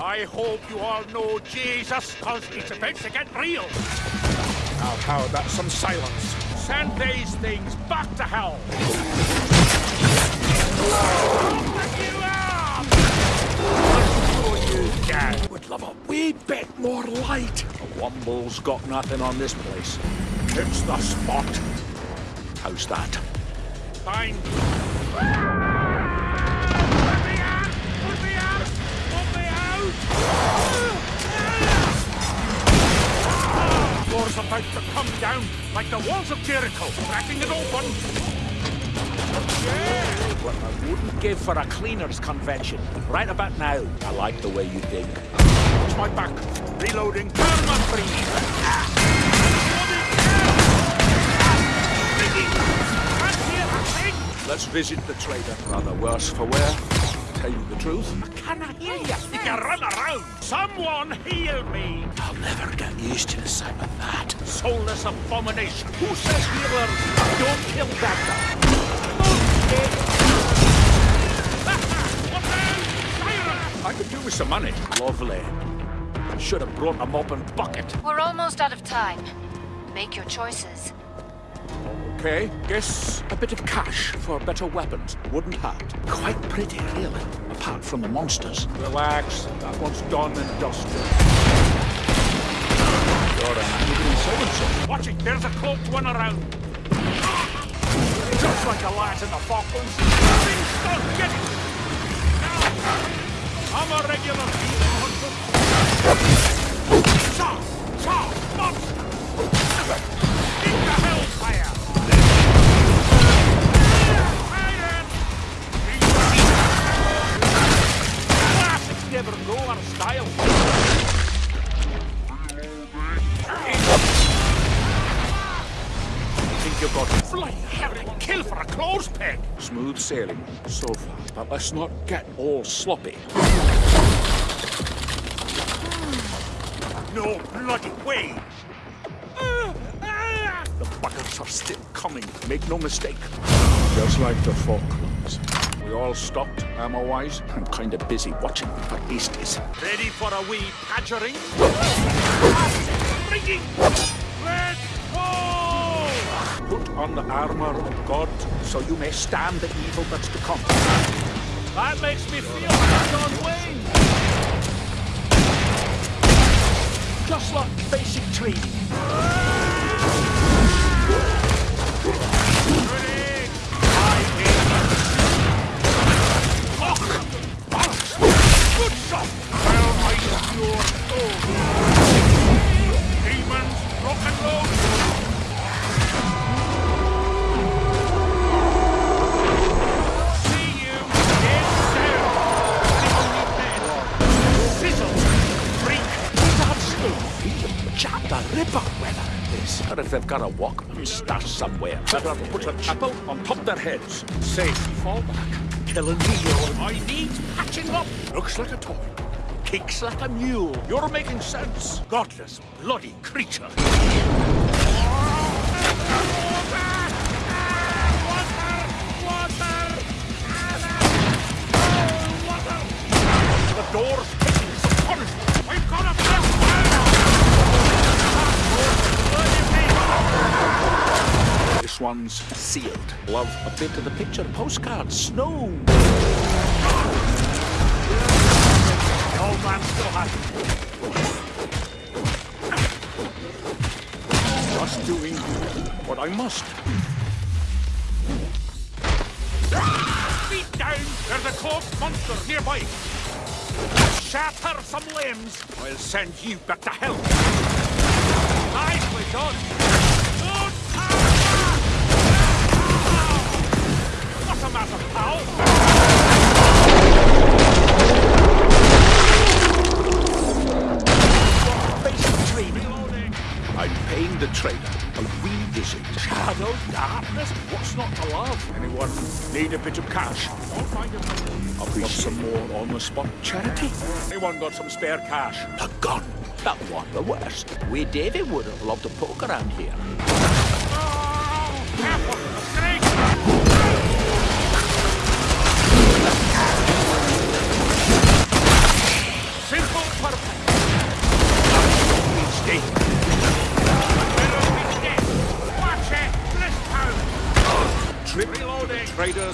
I hope you all know Jesus, cause it's about to get real. Now, how about some silence? Send these things back to hell. Would love a wee bit more light. The Womble's got nothing on this place. It's the spot. How's that? Fine. About to come down like the walls of Jericho, cracking it open. Yeah! What I wouldn't give for a cleaners convention. Right about now, I like the way you dig. Watch my back. Reloading. On free. Ah. Ah. Let's visit the trader. Rather worse for wear. Tell you the truth. Can I hear you? You can run around. Someone heal me. I'll never get used to the sight of that. Soulless abomination. Who says healers Don't kill that I could do with some money. Lovely. Should have brought a mop and bucket. We're almost out of time. Make your choices. Okay, guess a bit of cash for better weapons. Wouldn't hurt. Quite pretty, really. Apart from the monsters. Relax. That one's done and dusted. You're an angry so-and-so. Watch it. There's a cloaked one around. Just like the lads in the Falklands. Things done. Get it. Now. I'm a regular hunter. Saw! Saw! Kill for a clothes peg! smooth sailing so far, but let's not get all sloppy. No bloody way! The buckets are still coming. Make no mistake. Just like the Falklands. We all stopped, ammo-wise. I'm kind of busy watching for beasties. Ready for a wee padgering? on the armor of God, so you may stand the evil that's to come. That makes me feel like John Wayne! Just like basic training. That's the ripper weather. This, or if they've got a Walkman stashed somewhere. Better put a chapel on top their heads. Safe fallback. Killing me, you I need patching up! Looks like a toy. Kicks like a mule. You're making sense. Godless, bloody creature! The door's This one's sealed. Love a bit of the picture postcard. Snow. The old man still has it. Just doing what I must. Feet down! There's a cloaked monster nearby! Shatter some limbs, I'll send you back to hell! Nicely done! I'm paying the trainer a revisit. Shadow darkness. What's not to love? Anyone need a bit of cash? I'll find it. I'll be some more on-the-spot charity. Anyone got some spare cash? A gun. That one, the worst. We David would have loved to poke around here. Oh,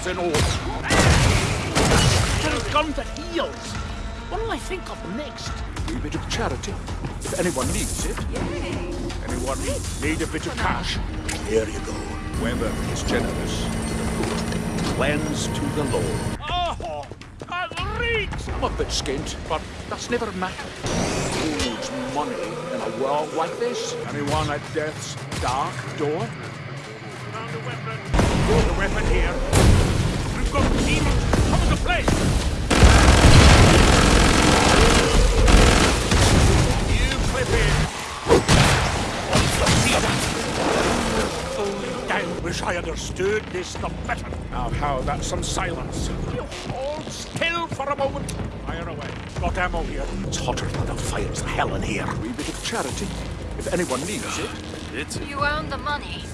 traders in order. Just gun that heals. What'll I think of next? Wee bit of charity, if anyone needs it. Anyone need a bit of cash? Here you go. Whoever is generous to the poor, cleanse to the Lord. Oh, that reeks! I'm a bit skint, but that's never mattered. Who's money in a world like this? Anyone at death's dark door? Found a weapon. Got a weapon here. We've got demons coming to play. You clip in. See? Oh, damn, wish I understood this the better. Now, how about some silence? You hold still for a moment. Fire away. Got ammo here. It's hotter than the fires of hell in here. Wee bit of charity, if anyone needs it. It's You earned the money.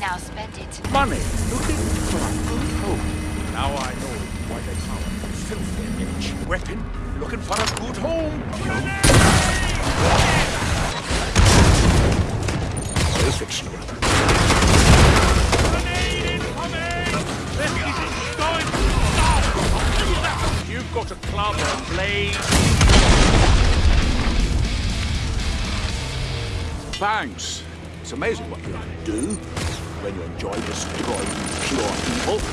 Now spend it. Money, looking for a good home. Now I know why they call it filthy rich. Weapon. Looking for a good home. I'll fix you up. Grenade incoming! This isn't going now! You've got a club and blade. Thanks. It's amazing what you can do when you enjoy destroying pure evil.